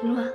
行了